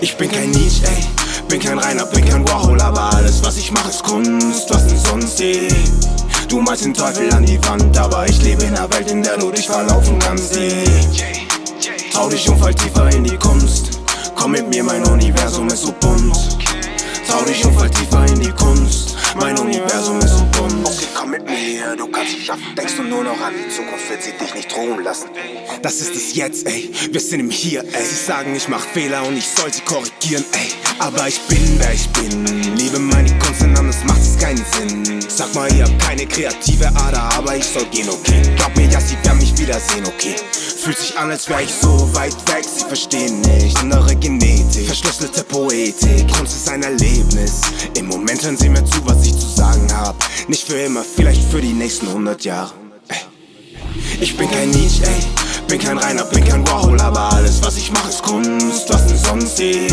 Ich bin kein Nietzsche, ey. Bin kein Reiner, bin kein Warhol, aber alles, was ich mache, ist Kunst. Was denn sonst, ey? Du malst den Teufel an die Wand, aber ich lebe in einer Welt, in der du dich verlaufen kannst, ey. Trau dich und fall tiefer in die Kunst. Komm mit mir, mein Universum ist so bunt. Du kannst es schaffen. Denkst du nur noch an die Zukunft, wird sie dich nicht ruhen lassen. Das ist es jetzt, ey. Wir sind im Hier, ey. Sie sagen, ich mach Fehler und ich soll sie korrigieren, ey. Aber ich bin, wer ich bin. Liebe meine keinen Sinn. Sag mal, ihr habt keine kreative Ader, aber ich soll gehen, okay. Glaub mir, ja, sie werden mich wiedersehen, okay. Fühlt sich an, als wär ich so weit weg, sie verstehen nicht. Innere Genetik, verschlüsselte Poetik. Kunst ist ein Erlebnis. Im Moment hören sie mir zu, was ich zu sagen hab. Nicht für immer, vielleicht für die nächsten 100 Jahre. Ich bin kein Nietzsche, ey. Bin kein Reiner, bin kein Warhol, aber alles, was ich mache, ist Kunst. Was denn sonst, ey?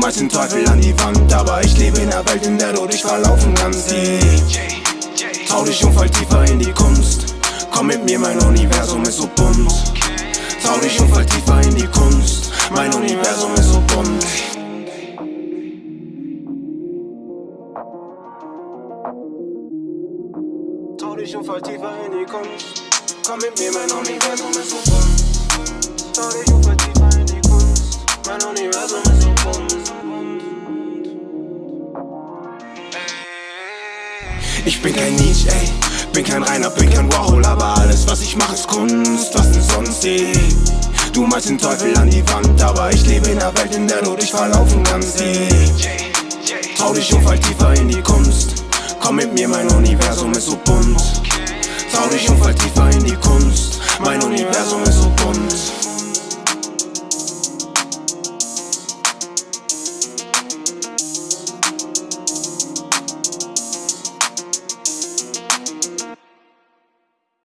Malst den Teufel an die Wand, aber ich lebe in einer Welt, in der du dich verlaufen kannst. Trau dich und fall tiefer in die Kunst. Komm mit mir, mein Universum ist so bunt. Trau dich und fall tiefer in die Kunst. Mein Universum ist so bunt. Trau dich und fall tiefer in die Kunst. Komm mit mir, mein Universum Ich bin kein Nietzsche, ey. Bin kein Reiner, bin kein Warhol Aber alles was ich mache ist Kunst, was denn sonst ey? Du malst den Teufel an die Wand Aber ich lebe in einer Welt, in der du dich verlaufen kannst je. Trau dich und fall tiefer in die Kunst. Komm mit mir, mein Universum ist so bunt. Trau dich und fall tiefer in die Kunst. Mein Universum ist so bunt.